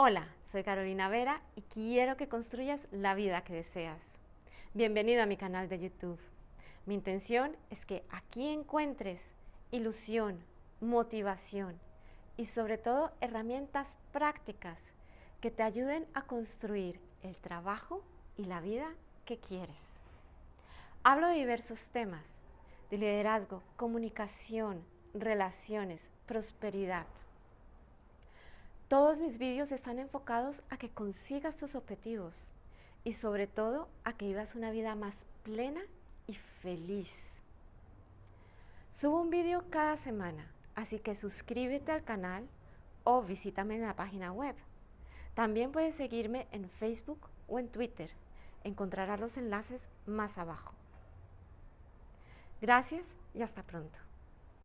Hola, soy Carolina Vera y quiero que construyas la vida que deseas. Bienvenido a mi canal de YouTube. Mi intención es que aquí encuentres ilusión, motivación y sobre todo herramientas prácticas que te ayuden a construir el trabajo y la vida que quieres. Hablo de diversos temas, de liderazgo, comunicación, relaciones, prosperidad. Todos mis vídeos están enfocados a que consigas tus objetivos y sobre todo a que vivas una vida más plena y feliz. Subo un vídeo cada semana, así que suscríbete al canal o visítame en la página web. También puedes seguirme en Facebook o en Twitter. Encontrarás los enlaces más abajo. Gracias y hasta pronto.